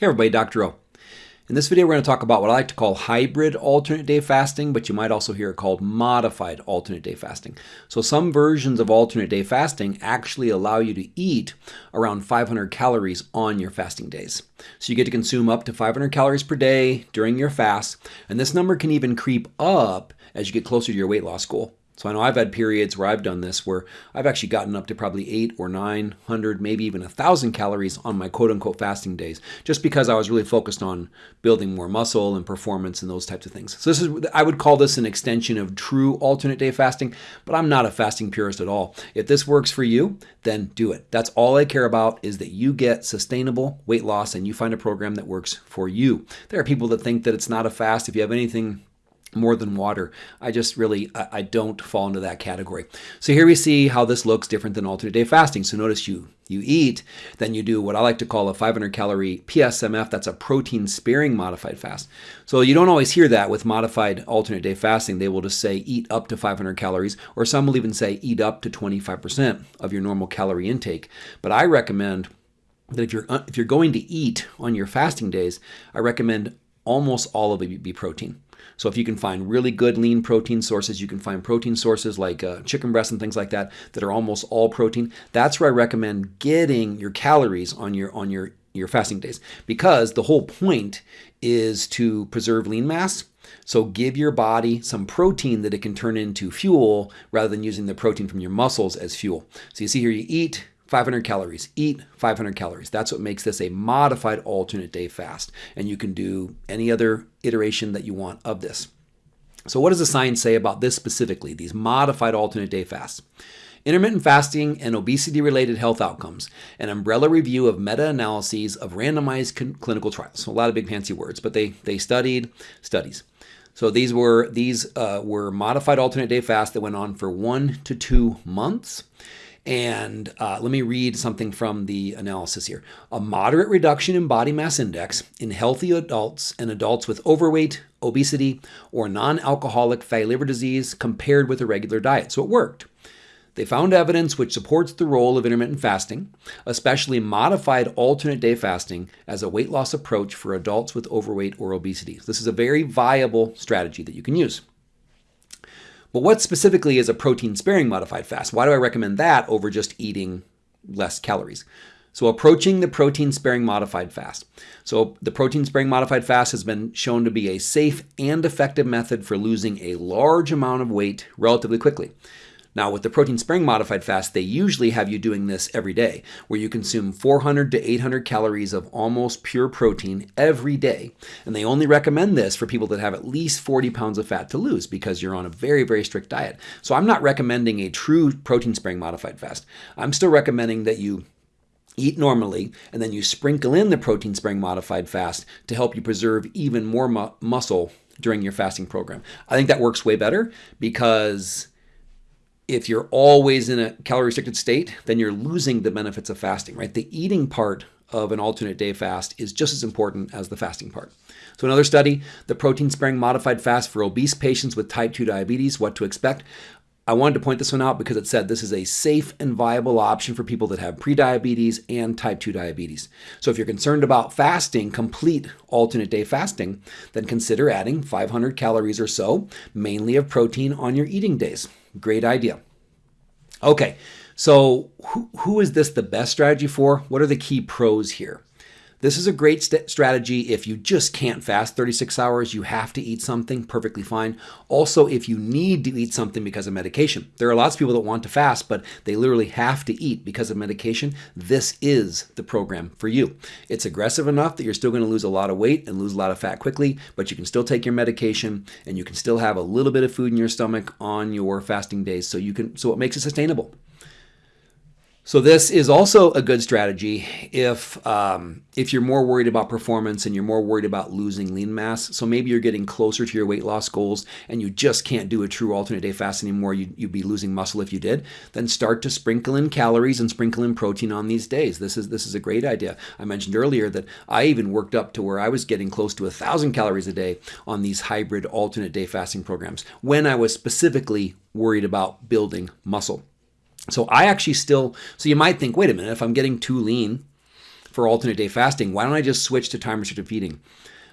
Hey everybody, Dr. O. In this video, we're going to talk about what I like to call hybrid alternate day fasting, but you might also hear it called modified alternate day fasting. So some versions of alternate day fasting actually allow you to eat around 500 calories on your fasting days. So you get to consume up to 500 calories per day during your fast, and this number can even creep up as you get closer to your weight loss goal. So I know I've had periods where I've done this where I've actually gotten up to probably eight or 900, maybe even a thousand calories on my quote unquote fasting days, just because I was really focused on building more muscle and performance and those types of things. So this is, I would call this an extension of true alternate day fasting, but I'm not a fasting purist at all. If this works for you, then do it. That's all I care about is that you get sustainable weight loss and you find a program that works for you. There are people that think that it's not a fast. If you have anything more than water. I just really, I don't fall into that category. So here we see how this looks different than alternate day fasting. So notice you, you eat, then you do what I like to call a 500 calorie PSMF. That's a protein sparing modified fast. So you don't always hear that with modified alternate day fasting. They will just say eat up to 500 calories, or some will even say eat up to 25% of your normal calorie intake. But I recommend that if you're, if you're going to eat on your fasting days, I recommend almost all of it be protein. So if you can find really good lean protein sources, you can find protein sources like uh, chicken breast and things like that that are almost all protein. That's where I recommend getting your calories on your on your your fasting days because the whole point is to preserve lean mass. So give your body some protein that it can turn into fuel rather than using the protein from your muscles as fuel. So you see here you eat, 500 calories. Eat 500 calories. That's what makes this a modified alternate day fast. And you can do any other iteration that you want of this. So what does the science say about this specifically, these modified alternate day fasts? Intermittent fasting and obesity-related health outcomes, an umbrella review of meta-analyses of randomized clinical trials. So a lot of big fancy words, but they, they studied studies. So these were these uh, were modified alternate day fasts that went on for one to two months. And uh, let me read something from the analysis here. A moderate reduction in body mass index in healthy adults and adults with overweight, obesity, or non-alcoholic fatty liver disease compared with a regular diet. So it worked. They found evidence which supports the role of intermittent fasting, especially modified alternate day fasting, as a weight loss approach for adults with overweight or obesity. This is a very viable strategy that you can use. But what specifically is a protein sparing modified fast? Why do I recommend that over just eating less calories? So approaching the protein sparing modified fast. So the protein sparing modified fast has been shown to be a safe and effective method for losing a large amount of weight relatively quickly. Now, with the protein sparing modified fast, they usually have you doing this every day, where you consume 400 to 800 calories of almost pure protein every day. And they only recommend this for people that have at least 40 pounds of fat to lose because you're on a very, very strict diet. So I'm not recommending a true protein sparing modified fast. I'm still recommending that you eat normally, and then you sprinkle in the protein sparing modified fast to help you preserve even more mu muscle during your fasting program. I think that works way better because if you're always in a calorie restricted state, then you're losing the benefits of fasting, right? The eating part of an alternate day fast is just as important as the fasting part. So another study, the protein sparing modified fast for obese patients with type 2 diabetes, what to expect. I wanted to point this one out because it said this is a safe and viable option for people that have prediabetes and type 2 diabetes. So if you're concerned about fasting, complete alternate day fasting, then consider adding 500 calories or so, mainly of protein on your eating days. Great idea. Okay, so who, who is this the best strategy for? What are the key pros here? This is a great st strategy if you just can't fast 36 hours, you have to eat something, perfectly fine. Also, if you need to eat something because of medication. There are lots of people that want to fast, but they literally have to eat because of medication. This is the program for you. It's aggressive enough that you're still going to lose a lot of weight and lose a lot of fat quickly, but you can still take your medication and you can still have a little bit of food in your stomach on your fasting days so you can so it makes it sustainable. So this is also a good strategy if um, if you're more worried about performance and you're more worried about losing lean mass. So maybe you're getting closer to your weight loss goals and you just can't do a true alternate day fast anymore. You, would be losing muscle if you did. Then start to sprinkle in calories and sprinkle in protein on these days. This is this is a great idea. I mentioned earlier that I even worked up to where I was getting close to a thousand calories a day on these hybrid alternate day fasting programs when I was specifically worried about building muscle. So I actually still, so you might think, wait a minute, if I'm getting too lean, for alternate day fasting, why don't I just switch to time restricted feeding?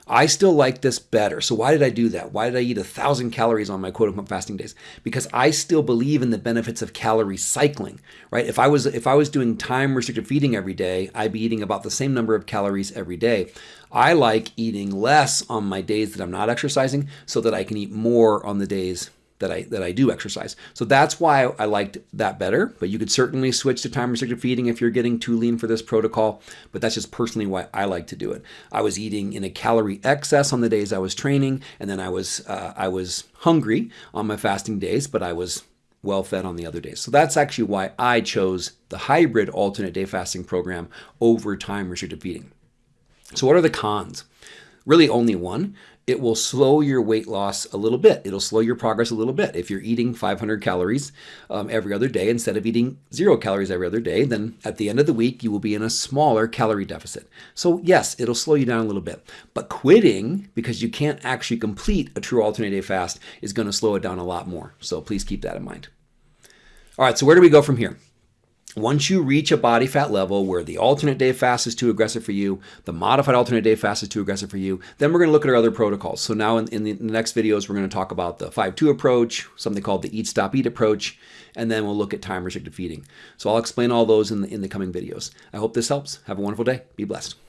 I still like this better. So why did I do that? Why did I eat a thousand calories on my quote unquote fasting days? Because I still believe in the benefits of calorie cycling, right? If I was if I was doing time restricted feeding every day, I'd be eating about the same number of calories every day. I like eating less on my days that I'm not exercising so that I can eat more on the days that I that I do exercise. So that's why I liked that better. But you could certainly switch to time restricted feeding if you're getting too lean for this protocol. But that's just personally why I like to do it. I was eating in a calorie excess on the days I was training, and then I was uh, I was hungry on my fasting days, but I was well fed on the other days. So that's actually why I chose the hybrid alternate day fasting program over time restricted feeding. So what are the cons? Really only one it will slow your weight loss a little bit. It'll slow your progress a little bit. If you're eating 500 calories um, every other day instead of eating zero calories every other day, then at the end of the week, you will be in a smaller calorie deficit. So, yes, it'll slow you down a little bit. But quitting, because you can't actually complete a true alternate day fast, is going to slow it down a lot more. So, please keep that in mind. All right, so where do we go from here? Once you reach a body fat level where the alternate day fast is too aggressive for you, the modified alternate day fast is too aggressive for you, then we're going to look at our other protocols. So now in, in the next videos, we're going to talk about the 5-2 approach, something called the eat, stop, eat approach, and then we'll look at time restricted feeding. So I'll explain all those in the, in the coming videos. I hope this helps. Have a wonderful day. Be blessed.